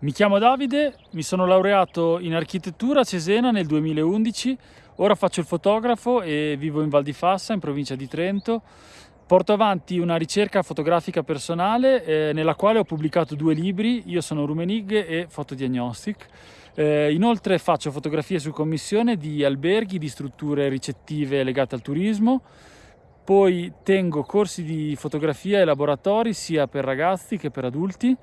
Mi chiamo Davide, mi sono laureato in architettura a Cesena nel 2011, ora faccio il fotografo e vivo in Val di Fassa, in provincia di Trento. Porto avanti una ricerca fotografica personale eh, nella quale ho pubblicato due libri, Io sono Rumenig e Fotodiagnostic. Eh, inoltre faccio fotografie su commissione di alberghi, di strutture ricettive legate al turismo, poi tengo corsi di fotografia e laboratori sia per ragazzi che per adulti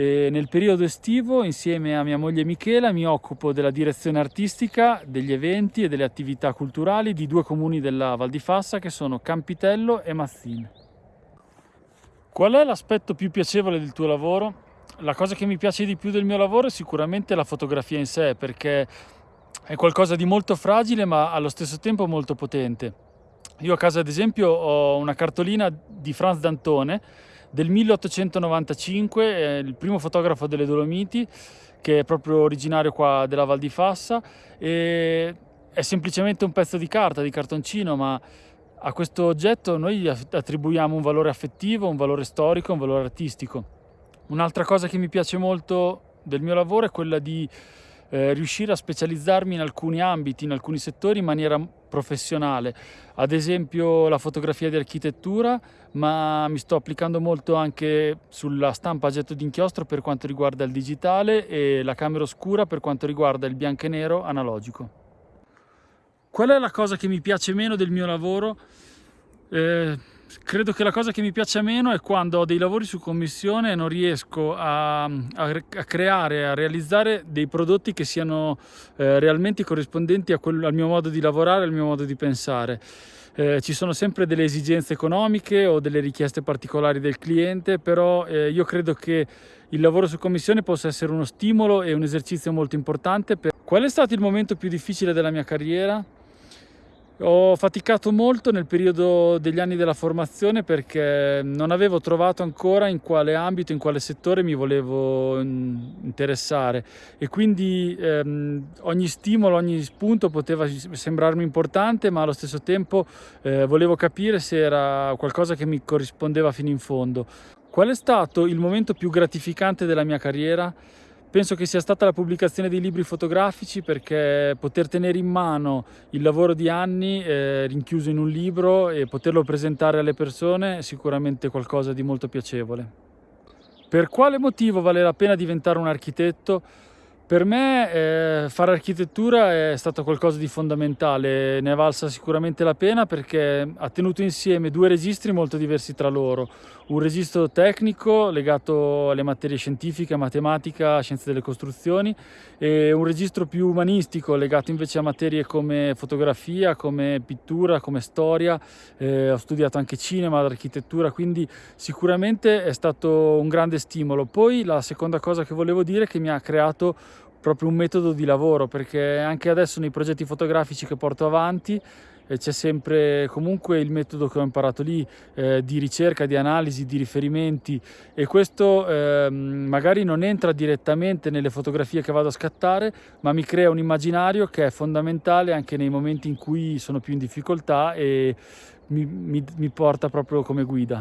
e nel periodo estivo, insieme a mia moglie Michela, mi occupo della direzione artistica, degli eventi e delle attività culturali di due comuni della Val di Fassa che sono Campitello e Mazzin. Qual è l'aspetto più piacevole del tuo lavoro? La cosa che mi piace di più del mio lavoro è sicuramente la fotografia in sé, perché è qualcosa di molto fragile ma allo stesso tempo molto potente. Io a casa ad esempio ho una cartolina di Franz Dantone del 1895, è il primo fotografo delle Dolomiti, che è proprio originario qua della Val di Fassa e è semplicemente un pezzo di carta, di cartoncino, ma a questo oggetto noi attribuiamo un valore affettivo, un valore storico, un valore artistico. Un'altra cosa che mi piace molto del mio lavoro è quella di eh, riuscire a specializzarmi in alcuni ambiti, in alcuni settori in maniera professionale, ad esempio la fotografia di architettura, ma mi sto applicando molto anche sulla stampa a getto d'inchiostro per quanto riguarda il digitale e la camera oscura per quanto riguarda il bianco e nero analogico. Qual è la cosa che mi piace meno del mio lavoro? Eh, credo che la cosa che mi piaccia meno è quando ho dei lavori su commissione e non riesco a, a, a creare, a realizzare dei prodotti che siano eh, realmente corrispondenti quel, al mio modo di lavorare, al mio modo di pensare. Eh, ci sono sempre delle esigenze economiche o delle richieste particolari del cliente, però eh, io credo che il lavoro su commissione possa essere uno stimolo e un esercizio molto importante. Per... Qual è stato il momento più difficile della mia carriera? Ho faticato molto nel periodo degli anni della formazione perché non avevo trovato ancora in quale ambito, in quale settore mi volevo mm, interessare e quindi ehm, ogni stimolo, ogni spunto poteva sembrarmi importante ma allo stesso tempo eh, volevo capire se era qualcosa che mi corrispondeva fino in fondo. Qual è stato il momento più gratificante della mia carriera? Penso che sia stata la pubblicazione dei libri fotografici perché poter tenere in mano il lavoro di anni eh, rinchiuso in un libro e poterlo presentare alle persone è sicuramente qualcosa di molto piacevole. Per quale motivo vale la pena diventare un architetto? Per me eh, fare architettura è stato qualcosa di fondamentale, ne è valsa sicuramente la pena perché ha tenuto insieme due registri molto diversi tra loro. Un registro tecnico legato alle materie scientifiche, matematica, scienze delle costruzioni e un registro più umanistico legato invece a materie come fotografia, come pittura, come storia. Eh, ho studiato anche cinema, architettura, quindi sicuramente è stato un grande stimolo. Poi la seconda cosa che volevo dire è che mi ha creato proprio un metodo di lavoro perché anche adesso nei progetti fotografici che porto avanti eh, c'è sempre comunque il metodo che ho imparato lì eh, di ricerca, di analisi, di riferimenti e questo eh, magari non entra direttamente nelle fotografie che vado a scattare ma mi crea un immaginario che è fondamentale anche nei momenti in cui sono più in difficoltà e mi, mi, mi porta proprio come guida.